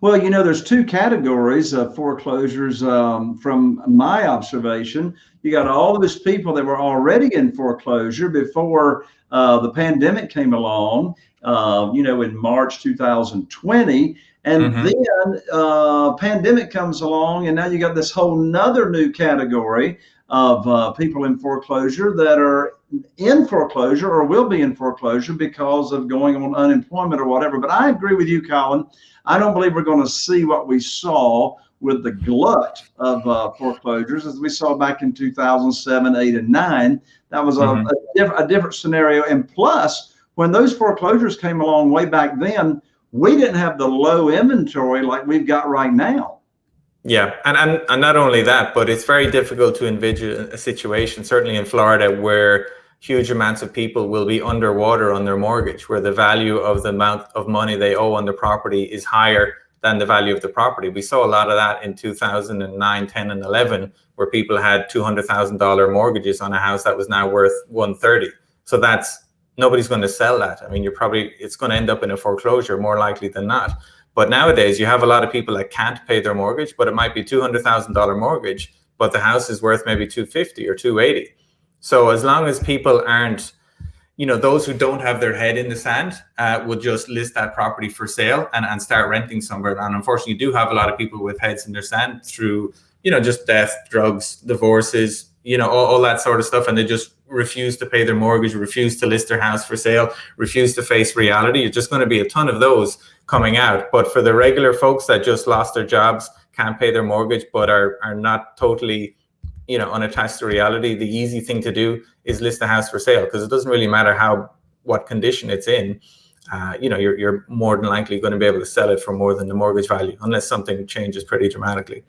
Well, you know, there's two categories of foreclosures um, from my observation. You got all those people that were already in foreclosure before uh, the pandemic came along, uh, you know, in March 2020. And mm-hmm. then uh, pandemic comes along, and now you got this whole nother new category of uh, people in foreclosure that are in foreclosure or will be in foreclosure because of going on unemployment or whatever. But I agree with you, Colin. I don't believe we're going to see what we saw with the glut of uh, foreclosures as we saw back in 2007, 8, and 9. That was a, mm-hmm. a, diff- a different scenario. And plus, when those foreclosures came along way back then, we didn't have the low inventory like we've got right now. Yeah, and, and and not only that, but it's very difficult to envision a situation, certainly in Florida, where huge amounts of people will be underwater on their mortgage, where the value of the amount of money they owe on the property is higher than the value of the property. We saw a lot of that in 2009, 10, and 11, where people had $200,000 mortgages on a house that was now worth 130. So that's nobody's going to sell that. I mean, you're probably it's going to end up in a foreclosure more likely than not. But nowadays, you have a lot of people that can't pay their mortgage, but it might be two hundred thousand dollar mortgage, but the house is worth maybe two fifty or two eighty. So as long as people aren't, you know, those who don't have their head in the sand uh, will just list that property for sale and, and start renting somewhere. And unfortunately, you do have a lot of people with heads in their sand through, you know, just death, drugs, divorces, you know, all, all that sort of stuff, and they just refuse to pay their mortgage, refuse to list their house for sale, refuse to face reality. You're just going to be a ton of those coming out. But for the regular folks that just lost their jobs, can't pay their mortgage, but are are not totally, you know, unattached to reality, the easy thing to do is list the house for sale because it doesn't really matter how what condition it's in. Uh, you know, you're you're more than likely going to be able to sell it for more than the mortgage value unless something changes pretty dramatically.